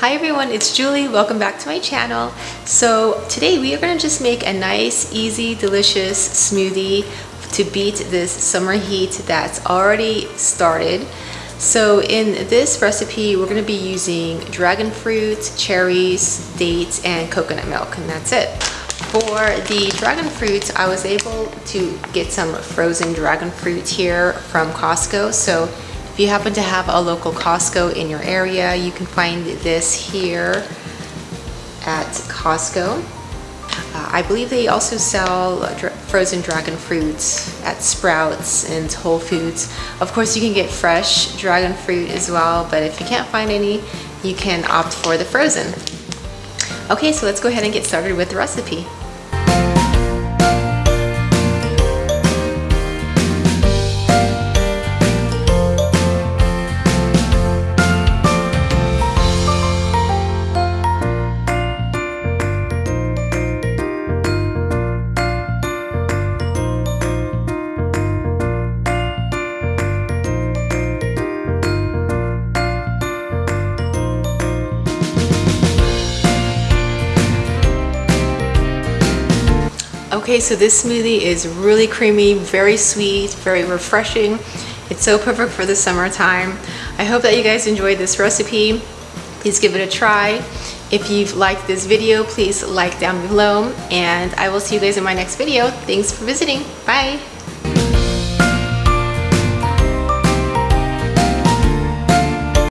Hi everyone, it's Julie. Welcome back to my channel. So today we are going to just make a nice, easy, delicious smoothie to beat this summer heat that's already started. So in this recipe, we're going to be using dragon fruit, cherries, dates, and coconut milk, and that's it. For the dragon fruit, I was able to get some frozen dragon fruit here from Costco. So if you happen to have a local Costco in your area, you can find this here at Costco. Uh, I believe they also sell frozen dragon fruits at Sprouts and Whole Foods. Of course, you can get fresh dragon fruit as well, but if you can't find any, you can opt for the frozen. Okay, so let's go ahead and get started with the recipe. Okay, so this smoothie is really creamy, very sweet, very refreshing. It's so perfect for the summertime. I hope that you guys enjoyed this recipe. Please give it a try. If you've liked this video, please like down below and I will see you guys in my next video. Thanks for visiting. Bye.